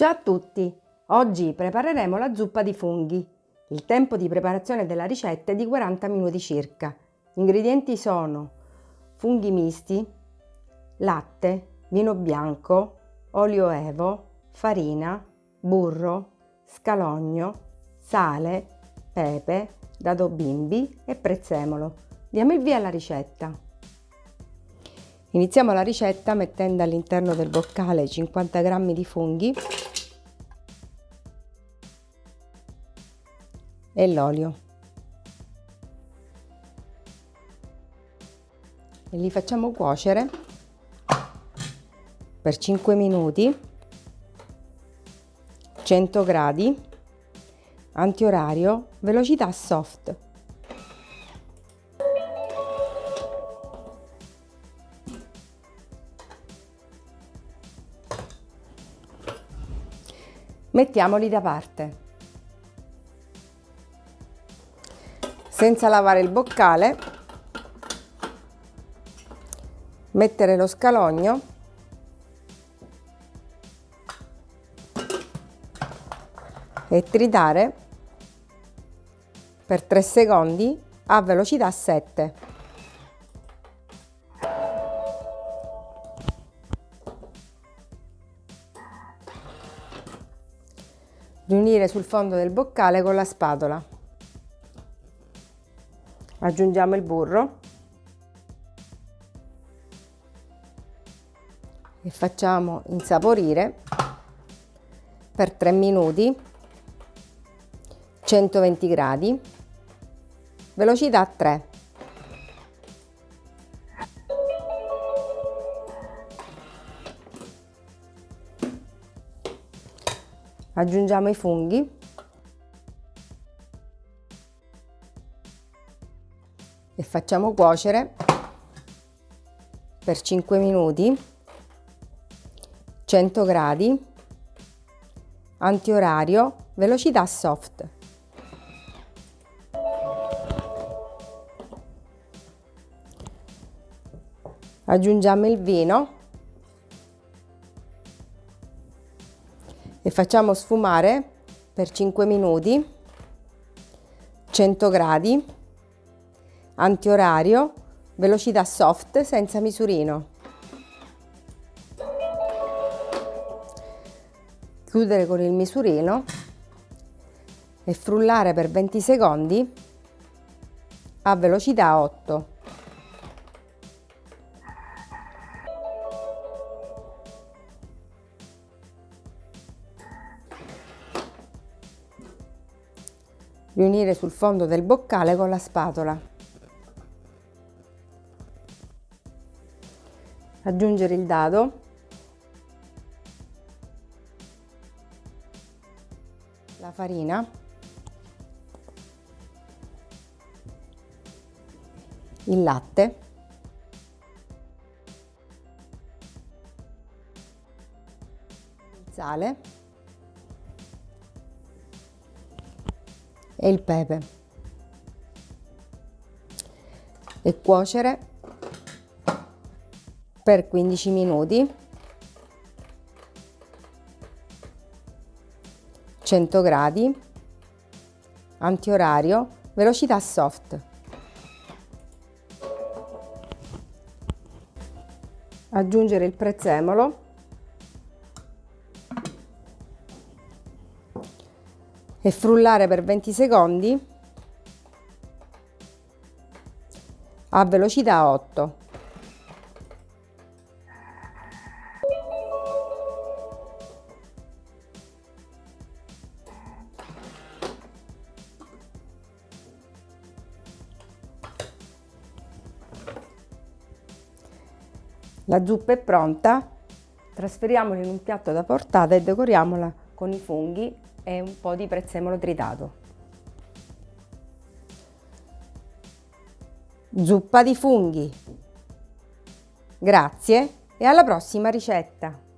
Ciao a tutti! Oggi prepareremo la zuppa di funghi. Il tempo di preparazione della ricetta è di 40 minuti circa. Gli ingredienti sono funghi misti, latte, vino bianco, olio evo, farina, burro, scalogno, sale, pepe, dado bimbi e prezzemolo. Diamo il via alla ricetta. Iniziamo la ricetta mettendo all'interno del boccale 50 g di funghi e l'olio. E li facciamo cuocere per 5 minuti 100 gradi antiorario velocità soft mettiamoli da parte senza lavare il boccale mettere lo scalogno e tritare per 3 secondi a velocità 7. Riunire sul fondo del boccale con la spatola aggiungiamo il burro. E facciamo insaporire per 3 minuti 120 gradi. Velocità 3 aggiungiamo i funghi e facciamo cuocere per 5 minuti 100 gradi antiorario velocità soft. Aggiungiamo il vino e facciamo sfumare per 5 minuti 100 gradi antiorario, velocità soft senza misurino. Chiudere con il misurino e frullare per 20 secondi a velocità 8. Riunire sul fondo del boccale con la spatola. Aggiungere il dado. La farina. Il latte. Il sale. E il pepe. E cuocere per 15 minuti. 100 gradi. Antiorario. Velocità soft. Aggiungere il prezzemolo. E frullare per 20 secondi a velocità 8 La zuppa è pronta, trasferiamola in un piatto da portata e decoriamola con i funghi e un po' di prezzemolo tritato. Zuppa di funghi. Grazie e alla prossima ricetta!